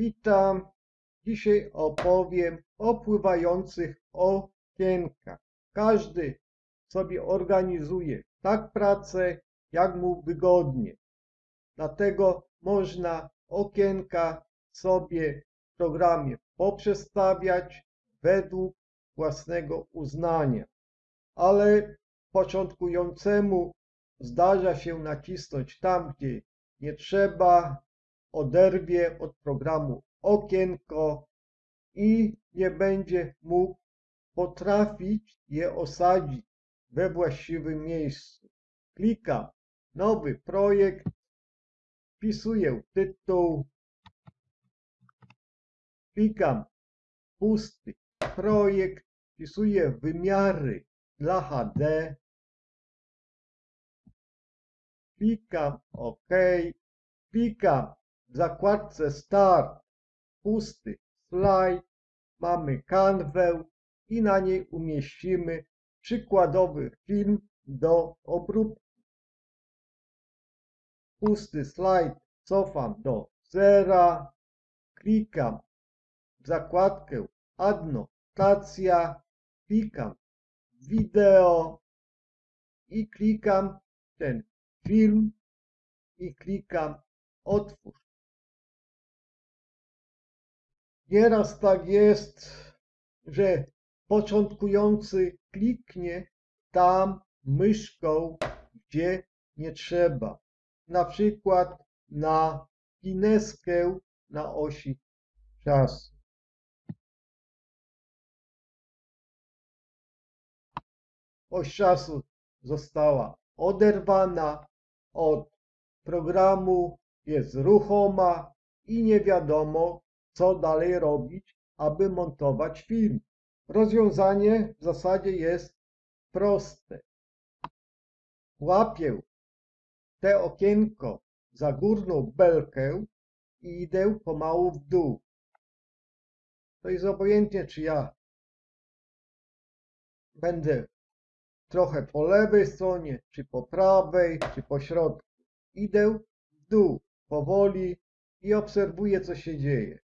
Witam. Dzisiaj opowiem o pływających okienkach. Każdy sobie organizuje tak pracę, jak mu wygodnie. Dlatego można okienka sobie w programie poprzestawiać według własnego uznania. Ale początkującemu zdarza się nacisnąć tam, gdzie nie trzeba, oderwie od programu okienko i nie będzie mógł potrafić je osadzić we właściwym miejscu. Klikam nowy projekt, wpisuję tytuł, klikam pusty projekt, wpisuję wymiary dla HD, klikam OK, klikam zakładce Start, pusty slajd, mamy kanwę i na niej umieścimy przykładowy film do obróbki. Pusty slajd cofam do zera, klikam w zakładkę Adnotacja, klikam wideo i klikam ten film i klikam otwórz. Nieraz tak jest, że początkujący kliknie tam myszką, gdzie nie trzeba. Na przykład na pineskę na osi czasu. Oś czasu została oderwana od programu, jest ruchoma i nie wiadomo, co dalej robić, aby montować film. Rozwiązanie w zasadzie jest proste. Łapię te okienko za górną belkę i idę pomału w dół. To jest obojętnie, czy ja będę trochę po lewej stronie, czy po prawej, czy po środku. Idę w dół powoli i obserwuję, co się dzieje.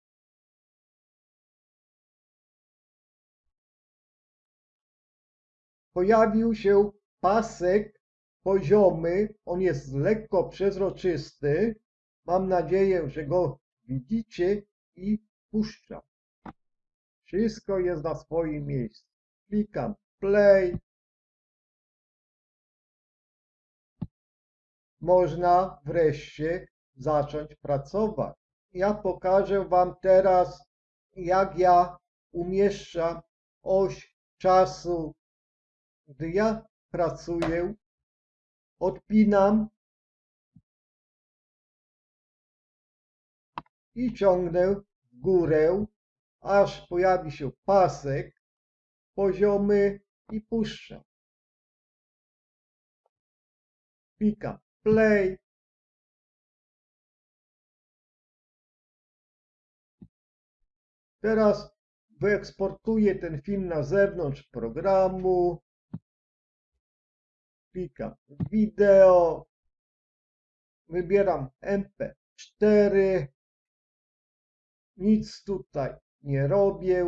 Pojawił się pasek poziomy, on jest lekko przezroczysty. Mam nadzieję, że go widzicie i puszczam. Wszystko jest na swoim miejscu. Klikam play. Można wreszcie zacząć pracować. Ja pokażę Wam teraz, jak ja umieszczam oś czasu, gdy ja pracuję. Odpinam i ciągnę w górę, aż pojawi się pasek poziomy i puszczam. Klikam play. Teraz wyeksportuję ten film na zewnątrz programu. Klikam wideo. Wybieram MP4. Nic tutaj nie robię.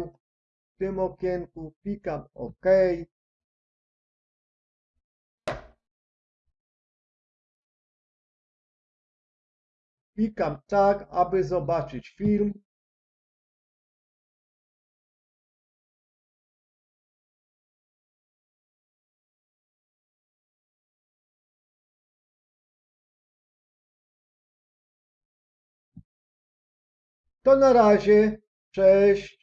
W tym okienku klikam OK. Klikam tak, aby zobaczyć film. To na razie. Cześć.